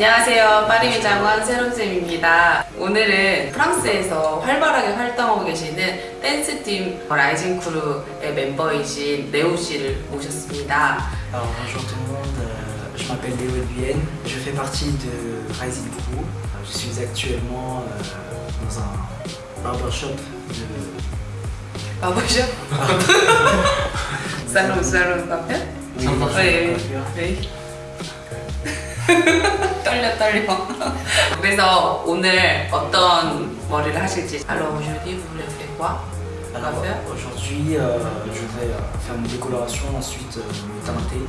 안녕하세요. 파리미 장원 세롬쌤입니다. 오늘은 프랑스에서 활발하게 활동하고 계시는 댄스팀 라이징 크루의 멤버이신 네오 씨를 모셨습니다. Alors bonjour tout le monde, euh, je m'appelle Léo Elbienne, je fais partie de Rising Crew. Euh, Je suis actuellement euh, dans un barbershop de... 바보셔? 살롱 살롱 카페? Oui, 떨려 떨려. 그래서 오늘 어떤 머리를 하실지. Alors aujourd'hui vous voulez faire quoi? Alors aujourd'hui euh, je vais euh, faire une décoloration, ensuite euh, me teinter,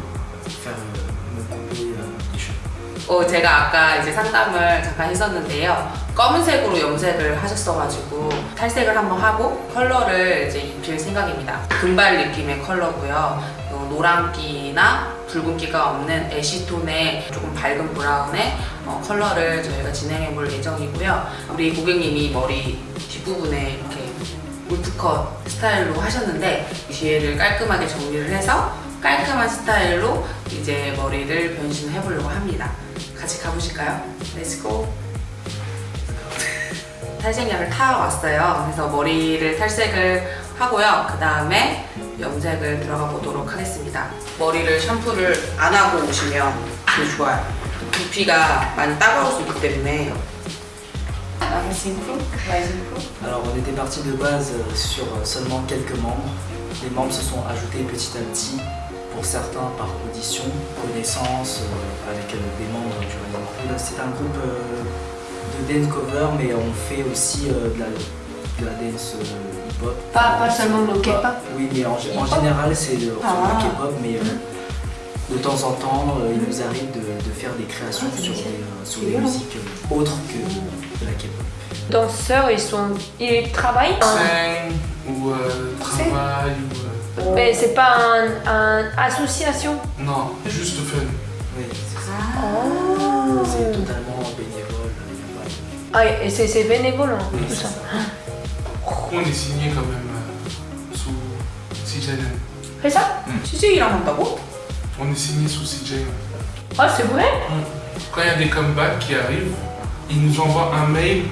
faire euh, me couper euh, les cheveux. 어, 제가 아까 이제 상담을 잠깐 했었는데요. 검은색으로 염색을 하셨어가지고 탈색을 한번 하고 컬러를 이제 입힐 생각입니다. 금발 느낌의 컬러고요. 어, 노란기나 붉은기가 없는 ash tone의 조금 밝은 브라운의 어, 컬러를 저희가 진행해 볼 예정이고요. 우리 고객님이 머리 뒷부분에 이렇게 wolf cut 스타일로 하셨는데 뒤에를 깔끔하게 정리를 해서 깔끔한 스타일로 이제 머리를 변신해 보려고 합니다. 같이 가보실까요? Let's go! 탈색 약을 타왔어요. 그래서 머리를 탈색을 하고요. 그 다음에 염색을 들어가 보도록 하겠습니다. 머리를 샴푸를 안 하고 오시면 되게 좋아요. 두피가 많이 따가울 수 있기 때문에? Alors on était parti de base euh, sur euh, seulement quelques membres. Les membres se sont ajoutés petit à petit, pour certains par audition, connaissance, euh, avec euh, des membres du Crew. C'est un groupe euh, de dance cover, mais on fait aussi euh, de, la, de la dance Pas, pas seulement le K-pop. Oui, mais en, général c'est le Ah. K-pop, mais euh, de temps en temps euh, il nous arrive de, de faire des créations Ah, sur, des, euh, sur des musiques euh, autres que de la K-pop. Danseurs, ils sont, ils travaillent. Ou euh, travail ou. euh, Mais c'est pas un, un association. Non, juste fun. Oui, c'est ça. C'est totalement bénévole. Ah, et c'est c'est bénévole hein, Oui, tout ça On est signé quand même euh, sous CJN. C'est ça CJ랑 한다고? On est signé sous CJN. Ah, c'est vrai Quand il y a des comebacks qui arrivent, ils nous envoient un mail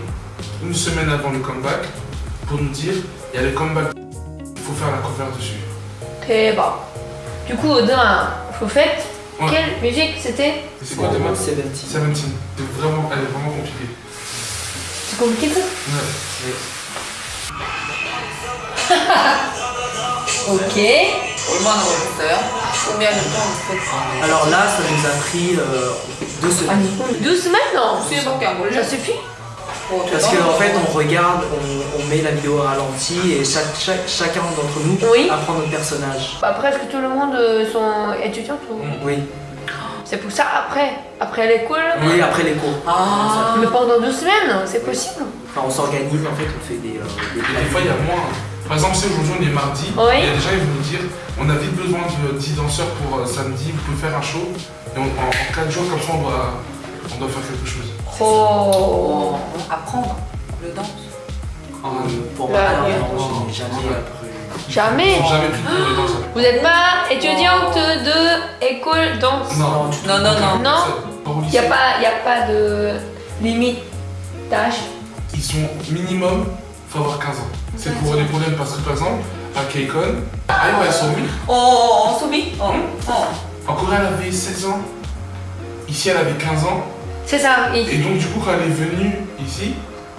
une semaine avant le comeback pour nous dire il y a le comeback, il faut faire la cover dessus. 대박. Du coup, demain, faut fête. Ouais. Quelle musique c'était Et c'est quoi demain 17. 17. C'est vraiment, elle est vraiment compliquée. C'est compliqué ça Ouais. ok. Au moins. Combien de temps vous faites ça Alors là, ça nous a pris euh, deux semaines. Ah, deux semaines Non, c'est ça suffit. Parce qu'en en fait, on regarde, on, met la vidéo au ralenti et chacun d'entre nous apprend notre personnage. Bah, presque tout le monde euh, sont étudiants. Oui. Oh, c'est pour ça après, après l'école Oui, après les cours. Ah. Mais pendant deux semaines, c'est possible. Enfin, on s'organise en fait, on fait des... Euh, des, des fois, il y a moins. Par exemple, si aujourd'hui on est mardi, Oui. il y a des gens qui vont nous dire on a vite besoin de 10 danseurs pour euh, samedi, vous pouvez faire un show. Et on- en, 4 jours, comme ça, on doit, on doit faire quelque chose. Oh. 어, apprendre le danse. Pour je n'ai jamais appris. Jamais. Jamais pris de danse. Vous n'êtes pas étudiante de école danse? Non. Non, non, non. Il n'y a, pas- y a pas de limite d'âge Ils sont minimum, faut avoir 15 ans. C'est pour des problèmes parce que par exemple, à Keikon, ah ouais, Somi, 어, 어, 어, 소미? 어, 어. en Corée elle avait 16 ans, ici elle avait 15 ans, C'est ça. il- et donc du coup quand elle est venue ici,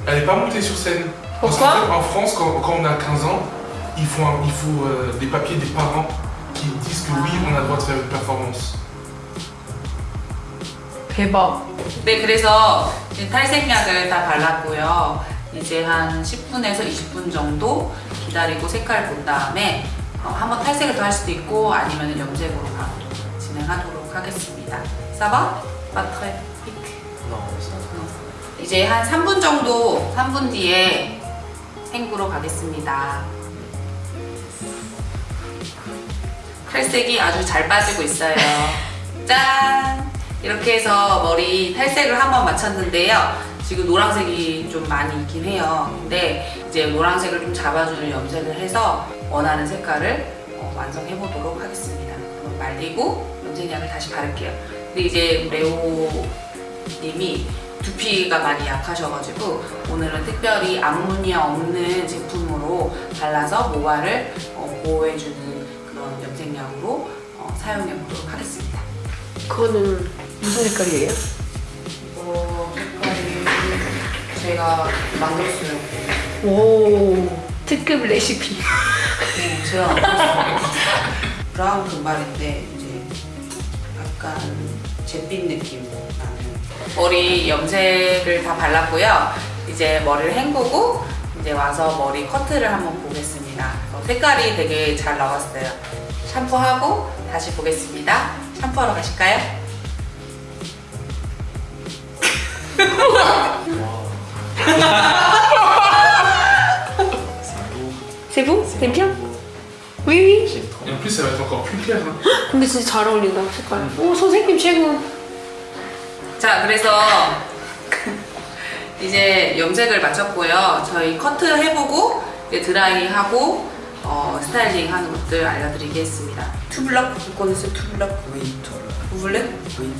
elle n'est pas montée sur scène. Parce Pourquoi qu'en fait, en France, quand, quand on a 15 ans, il faut, un- il faut euh, des papiers des parents qui disent que oui, on a le droit de faire une performance. 대박. 네, 그래서 이제 탈색약을 다 발랐고요. 이제 한 10분에서 20분 정도 기다리고 색깔 본 다음에 어, 한번 탈색을 더 할 수도 있고 아니면 염색으로 바로 진행하도록 하겠습니다. 사바? 마트레 피크. 이제 한 3분 정도, 3분 뒤에 생구로 가겠습니다. 탈색이 아주 잘 빠지고 있어요. 짠! 이렇게 해서 머리 탈색을 한번 마쳤는데요. 지금 노란색이 좀 많이 있긴 해요. 근데 이제 노란색을 좀 잡아주는 염색을 해서 원하는 색깔을 어, 완성해 보도록 하겠습니다. 그럼 말리고 염색약을 다시 바를게요. 근데 이제 레오 님이 두피가 많이 약하셔가지고 오늘은 특별히 암모니아 없는 제품으로 발라서 모발을 어, 보호해주는 그런 염색약으로 어, 사용해보도록 하겠습니다. 그거는 무슨 색깔이에요? 이거 색깔이 제가 만들었어요. 오 특급 레시피. 네, 제가 만들었어요. 브라운 금발인데 이제 약간 잿빛 느낌 나는 머리 염색을 다 발랐고요. 이제 머리를 헹구고 이제 와서 머리 커트를 한번 보겠습니다. 어, 색깔이 되게 잘 나왔어요. 샴푸하고 다시 보겠습니다. 샴푸하러 가실까요? C'est C'est bien? Oui oui. Et en plus, ça va être encore plus clair. hein. 근데 진짜 잘 어울린다 색깔. 오 선생님 최고. 자, 그래서 이제 염색을 마쳤고요. 저희 커트 해보고 이제 드라이하고 어, 스타일링 하는 것들 알려드리겠습니다. 투블럭, 이거는 투블럭. Vous voulez? Oui.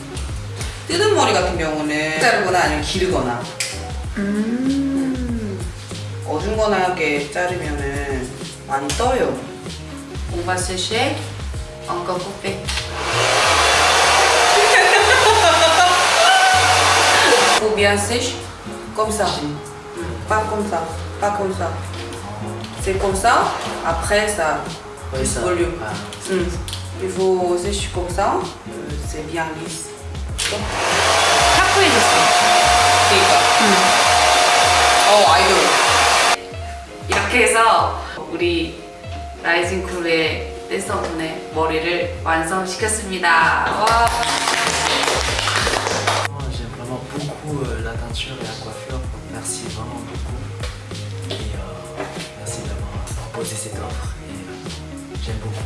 뜨는 머리 같은 경우는 자르거나 아니면 기르거나 음. 어중간하게 자르면은 많이 떠요. On va sécher, encore couper. Faut bien sèche, comme ça. Pas comme ça, pas comme ça. C'est comme ça, après ça, Oui, ça. Volume. Ah, Hmm. il faut sécher comme ça, euh, c'est bien lisse. 타코해줬어. 그러니까. 어 아이돌. 이렇게 해서 우리 라이징 쿨의 댄서분의 머리를 완성시켰습니다. 와. Moi, J'aime vraiment beaucoup euh, la teinture et la coiffure. Merci vraiment beaucoup. Et euh, merci d'avoir proposé cette offre. Et euh, j'aime beaucoup.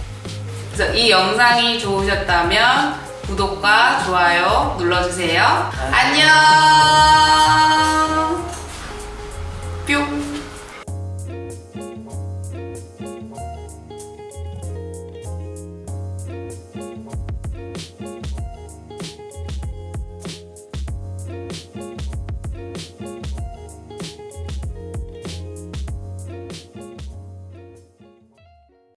그래서 이 영상이 좋으셨다면 구독과 좋아요 눌러주세요. 안녕. 뿅.